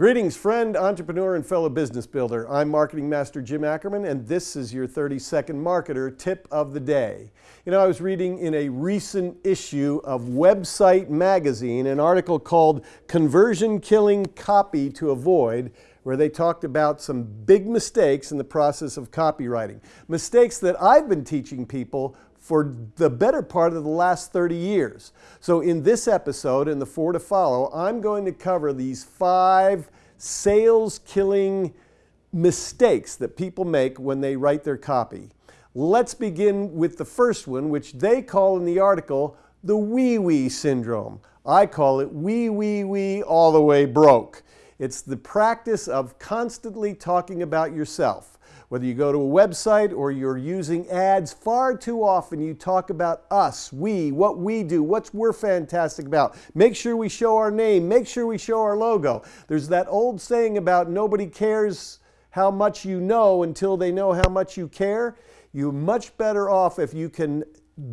Greetings, friend, entrepreneur, and fellow business builder. I'm Marketing Master Jim Ackerman, and this is your 30 Second Marketer Tip of the Day. You know, I was reading in a recent issue of Website Magazine an article called Conversion Killing Copy to Avoid, where they talked about some big mistakes in the process of copywriting. Mistakes that I've been teaching people for the better part of the last 30 years. So in this episode and the four to follow, I'm going to cover these five sales killing mistakes that people make when they write their copy. Let's begin with the first one, which they call in the article the wee wee syndrome. I call it wee wee wee all the way broke. It's the practice of constantly talking about yourself. Whether you go to a website or you're using ads, far too often you talk about us, we, what we do, what we're fantastic about. Make sure we show our name, make sure we show our logo. There's that old saying about nobody cares how much you know until they know how much you care. You're much better off if you can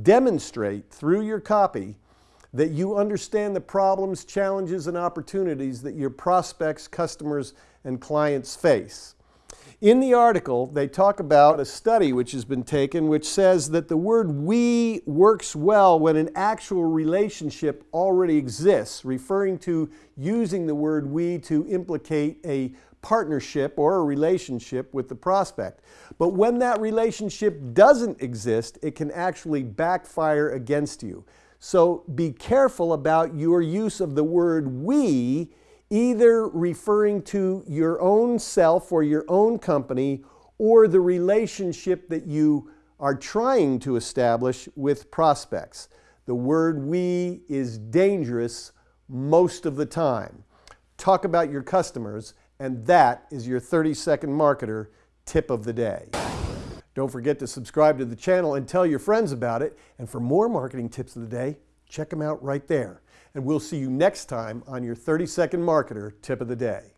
demonstrate through your copy that you understand the problems, challenges, and opportunities that your prospects, customers, and clients face. In the article, they talk about a study which has been taken which says that the word we works well when an actual relationship already exists, referring to using the word we to implicate a partnership or a relationship with the prospect. But when that relationship doesn't exist, it can actually backfire against you. So be careful about your use of the word we either referring to your own self or your own company or the relationship that you are trying to establish with prospects. The word we is dangerous most of the time. Talk about your customers, and that is your 30 second marketer tip of the day. Don't forget to subscribe to the channel and tell your friends about it. And for more marketing tips of the day, check them out right there. And we'll see you next time on your 30 Second Marketer Tip of the Day.